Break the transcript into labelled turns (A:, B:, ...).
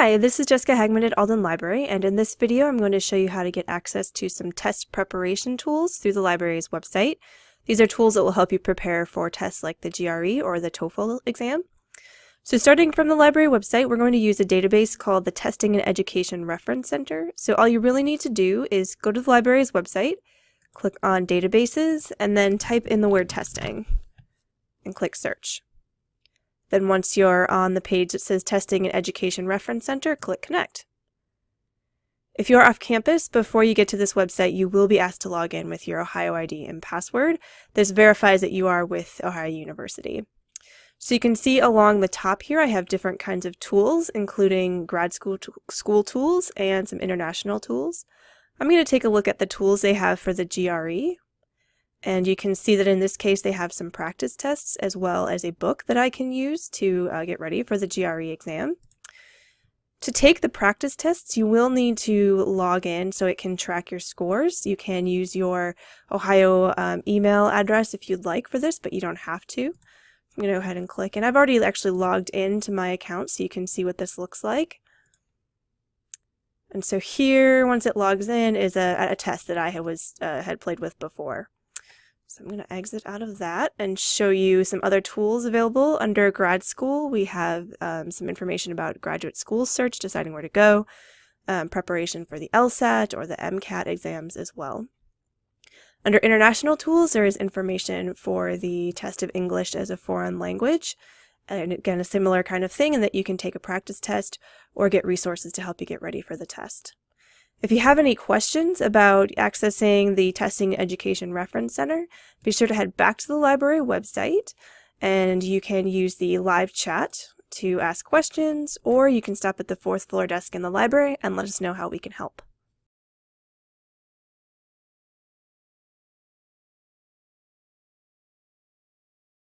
A: Hi, this is Jessica Hagman at Alden Library, and in this video I'm going to show you how to get access to some test preparation tools through the library's website. These are tools that will help you prepare for tests like the GRE or the TOEFL exam. So starting from the library website, we're going to use a database called the Testing and Education Reference Center. So all you really need to do is go to the library's website, click on Databases, and then type in the word testing and click Search. Then once you're on the page that says Testing and Education Reference Center, click Connect. If you're off campus, before you get to this website, you will be asked to log in with your Ohio ID and password. This verifies that you are with Ohio University. So you can see along the top here, I have different kinds of tools, including grad school, school tools and some international tools. I'm going to take a look at the tools they have for the GRE, and you can see that in this case they have some practice tests as well as a book that I can use to uh, get ready for the GRE exam. To take the practice tests, you will need to log in so it can track your scores. You can use your Ohio um, email address if you'd like for this, but you don't have to. I'm going to go ahead and click, and I've already actually logged into my account so you can see what this looks like. And so here, once it logs in, is a, a test that I was uh, had played with before. So I'm going to exit out of that and show you some other tools available under grad school. We have um, some information about graduate school search, deciding where to go, um, preparation for the LSAT or the MCAT exams as well. Under international tools, there is information for the test of English as a foreign language. And again, a similar kind of thing in that you can take a practice test or get resources to help you get ready for the test. If you have any questions about accessing the Testing Education Reference Center, be sure to head back to the library website and you can use the live chat to ask questions or you can stop at the fourth floor desk in the library and let us know how we can help.